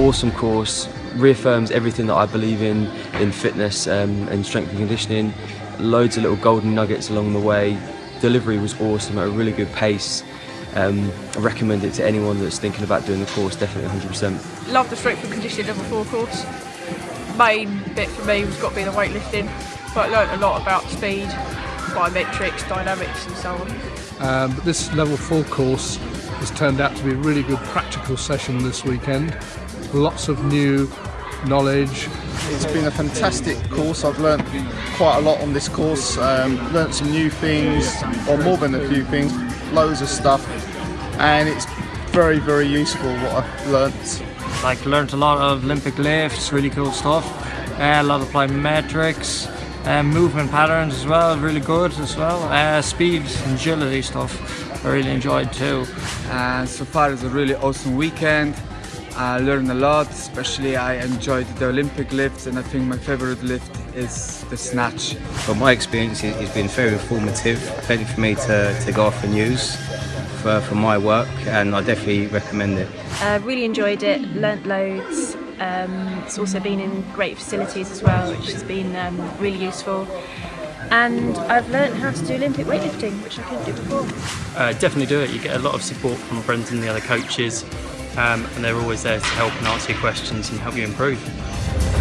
awesome course, reaffirms everything that I believe in, in fitness um, and strength and conditioning. Loads of little golden nuggets along the way. Delivery was awesome at a really good pace. Um, I recommend it to anyone that's thinking about doing the course, definitely 100%. Love the strength and conditioning level 4 course. Main bit for me was got to be the weightlifting, but I learnt a lot about speed, biometrics, dynamics and so on. Um, but this level 4 course has turned out to be a really good practical session this weekend. Lots of new knowledge. It's been a fantastic course. I've learnt quite a lot on this course. Um, learnt some new things, or more than a few things, loads of stuff, and it's very, very useful what I've learnt. Like learnt a lot of Olympic lifts, really cool stuff. Uh, a lot of plyometrics, uh, movement patterns as well, really good as well. Uh, speed and agility stuff, I really enjoyed too. Uh, so far it's a really awesome weekend. I learned a lot, especially I enjoyed the Olympic lifts and I think my favorite lift is the snatch. But my experience it's been very informative, plenty for me to, to go off and use for, for my work and I definitely recommend it. Uh, really enjoyed it, learnt loads. Um, it's also been in great facilities as well, which has been um, really useful. And I've learnt how to do Olympic weightlifting, which I couldn't do before. Uh, definitely do it. You get a lot of support from Brendan and the other coaches, um, and they're always there to help and answer your questions and help you improve.